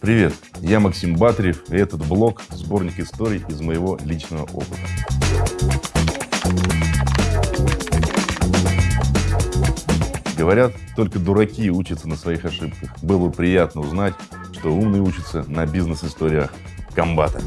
Привет, я Максим Батарев, и этот блог – сборник историй из моего личного опыта. Говорят, только дураки учатся на своих ошибках. Было бы приятно узнать, что умные учатся на бизнес-историях комбата.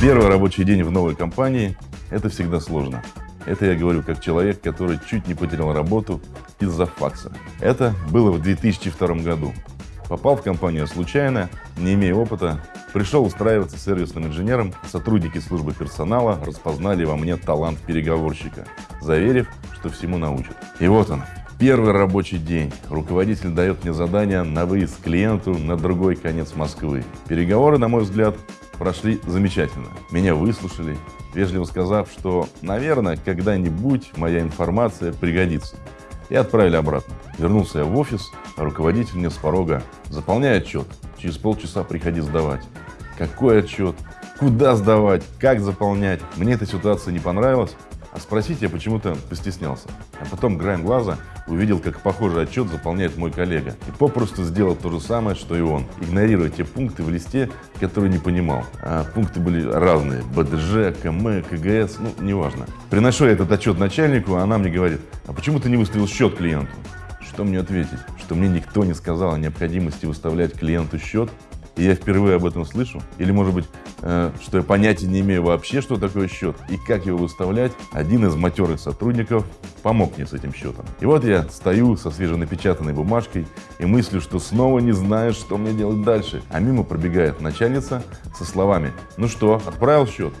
Первый рабочий день в новой компании – это всегда сложно. Это я говорю как человек, который чуть не потерял работу из-за факса. Это было в 2002 году. Попал в компанию случайно, не имея опыта, пришел устраиваться сервисным инженером, сотрудники службы персонала распознали во мне талант переговорщика, заверив, что всему научат. И вот он, Первый рабочий день. Руководитель дает мне задание на выезд к клиенту на другой конец Москвы. Переговоры, на мой взгляд, прошли замечательно. Меня выслушали, вежливо сказав, что, наверное, когда-нибудь моя информация пригодится. И отправили обратно. Вернулся я в офис, а руководитель мне с порога «Заполняй отчет, через полчаса приходи сдавать». Какой отчет? Куда сдавать? Как заполнять? Мне эта ситуация не понравилась, а спросить я почему-то постеснялся. А потом краем глаза увидел, как похожий отчет заполняет мой коллега. И попросту сделал то же самое, что и он, игнорируя те пункты в листе, которые не понимал. А пункты были разные. БДЖ, КМ, КГС, ну, неважно. Приношу я этот отчет начальнику, а она мне говорит, а почему ты не выставил счет клиенту? Что мне ответить? Что мне никто не сказал о необходимости выставлять клиенту счет? и я впервые об этом слышу, или, может быть, что я понятия не имею вообще, что такое счет и как его выставлять, один из матерых сотрудников помог мне с этим счетом. И вот я стою со свеженапечатанной бумажкой и мыслю, что снова не знаю, что мне делать дальше. А мимо пробегает начальница со словами «Ну что, отправил счет?»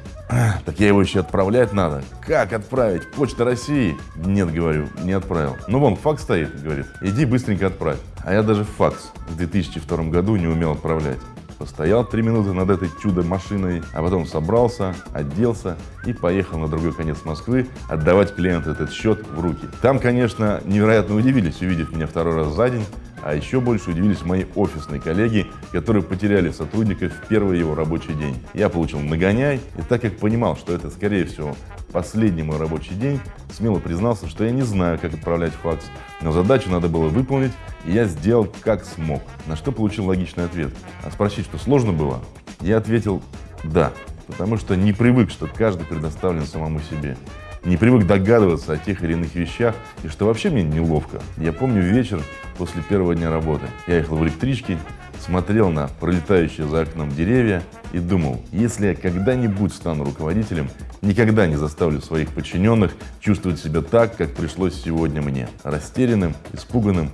Так я его еще отправлять надо. Как отправить? Почта России? Нет, говорю, не отправил. Ну вон, факс стоит, говорит. Иди быстренько отправь. А я даже факс в 2002 году не умел отправлять. Постоял три минуты над этой чудо-машиной, а потом собрался, оделся и поехал на другой конец Москвы отдавать клиенту этот счет в руки. Там, конечно, невероятно удивились, увидев меня второй раз за день, а еще больше удивились мои офисные коллеги, которые потеряли сотрудника в первый его рабочий день. Я получил нагоняй, и так как понимал, что это, скорее всего, последний мой рабочий день, смело признался, что я не знаю, как отправлять факс, но задачу надо было выполнить, и я сделал как смог. На что получил логичный ответ. А спросить, что сложно было, я ответил «да», потому что не привык, что каждый предоставлен самому себе не привык догадываться о тех или иных вещах, и что вообще мне неловко. Я помню вечер после первого дня работы. Я ехал в электричке, смотрел на пролетающие за окном деревья и думал, если я когда-нибудь стану руководителем, никогда не заставлю своих подчиненных чувствовать себя так, как пришлось сегодня мне, растерянным, испуганным,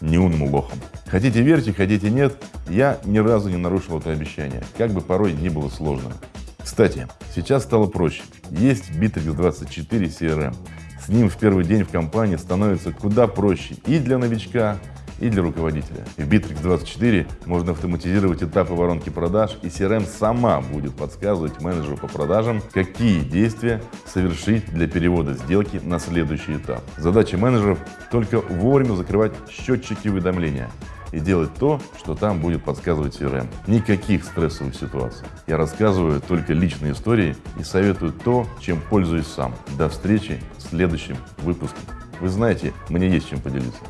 неумным лохом. Хотите верьте, хотите нет, я ни разу не нарушил это обещание, как бы порой ни было сложно. Кстати, сейчас стало проще. Есть Bittrex 24 CRM. С ним в первый день в компании становится куда проще и для новичка, и для руководителя. В Bittrex 24 можно автоматизировать этапы воронки продаж, и CRM сама будет подсказывать менеджеру по продажам, какие действия совершить для перевода сделки на следующий этап. Задача менеджеров только вовремя закрывать счетчики уведомления и делать то, что там будет подсказывать CRM. Никаких стрессовых ситуаций. Я рассказываю только личные истории и советую то, чем пользуюсь сам. До встречи в следующем выпуске. Вы знаете, мне есть чем поделиться.